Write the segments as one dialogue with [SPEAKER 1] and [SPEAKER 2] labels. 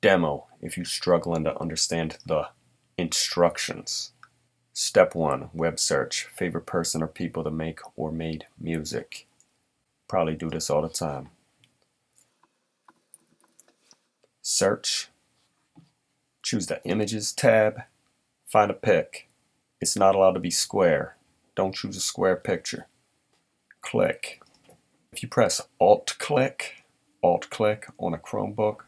[SPEAKER 1] Demo if you're struggling to understand the instructions. Step 1 Web search. Favorite person or people to make or made music. Probably do this all the time. Search. Choose the Images tab. Find a pic. It's not allowed to be square. Don't choose a square picture. Click. If you press Alt click, Alt click on a Chromebook,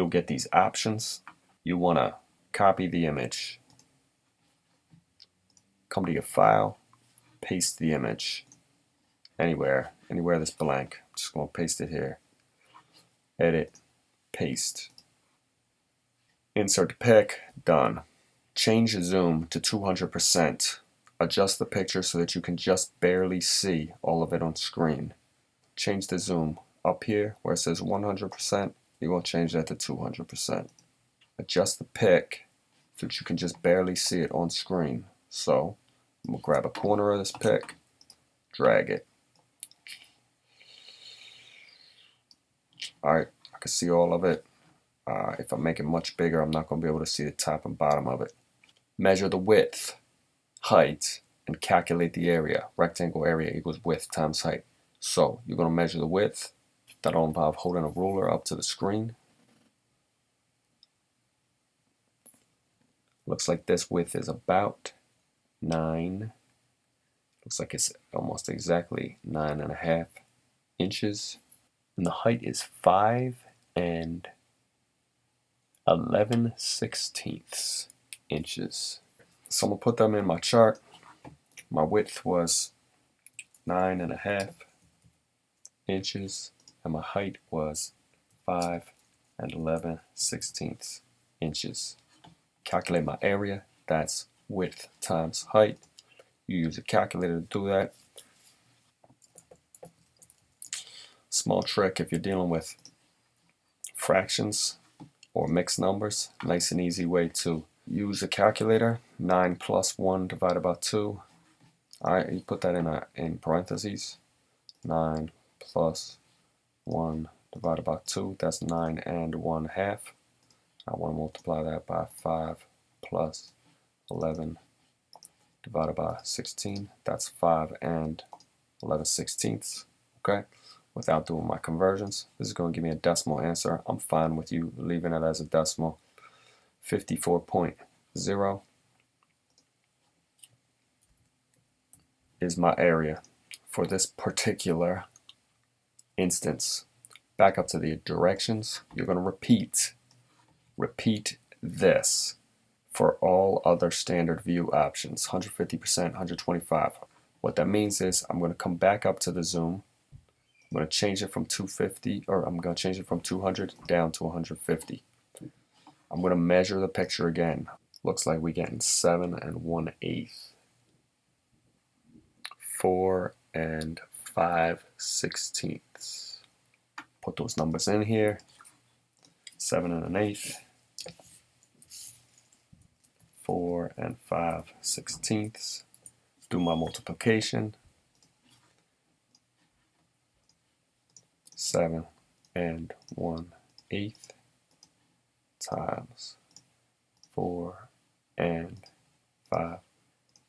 [SPEAKER 1] you'll get these options. You want to copy the image. Come to your file, paste the image anywhere, anywhere that's blank. just going to paste it here. Edit, paste. Insert the pic, done. Change the zoom to 200%. Adjust the picture so that you can just barely see all of it on screen. Change the zoom up here where it says 100%, you want to change that to 200%. Adjust the pic so that you can just barely see it on screen. So I'm going to grab a corner of this pic, drag it. Alright, I can see all of it. Uh, if I make it much bigger, I'm not going to be able to see the top and bottom of it. Measure the width, height, and calculate the area. Rectangle area equals width times height. So you're going to measure the width. That'll involve holding a ruler up to the screen. Looks like this width is about 9. Looks like it's almost exactly nine and a half inches. And the height is 5 and 11 sixteenths inches. So I'm gonna put them in my chart. My width was nine and a half inches and my height was five and 11 sixteenths inches. Calculate my area, that's width times height. You use a calculator to do that. Small trick if you're dealing with fractions or mixed numbers. Nice and easy way to use a calculator. 9 plus 1 divided by 2. Alright, you put that in, a, in parentheses. 9 plus 1 divided by 2. That's 9 and 1 half. I want to multiply that by 5 plus 11 divided by 16. That's 5 and 11 sixteenths. Okay without doing my conversions. This is going to give me a decimal answer. I'm fine with you leaving it as a decimal. 54.0 is my area for this particular instance. Back up to the directions. You're going to repeat. Repeat this for all other standard view options. 150%, 125. What that means is I'm going to come back up to the zoom I'm going to change it from 250, or I'm going to change it from 200 down to 150. I'm going to measure the picture again. Looks like we're getting 7 and 1 eighth. 4 and 5 sixteenths. Put those numbers in here. 7 and an eighth. 4 and 5 sixteenths. Do my multiplication. 7 and 1 eighth times 4 and 5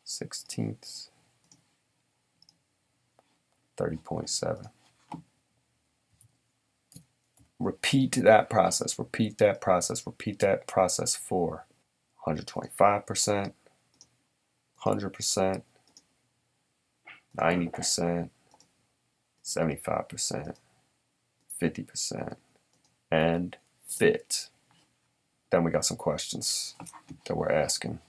[SPEAKER 1] sixteenths 30.7 repeat that process repeat that process repeat that process for 125% 100% 90% 75% 50%, and fit. Then we got some questions that we're asking.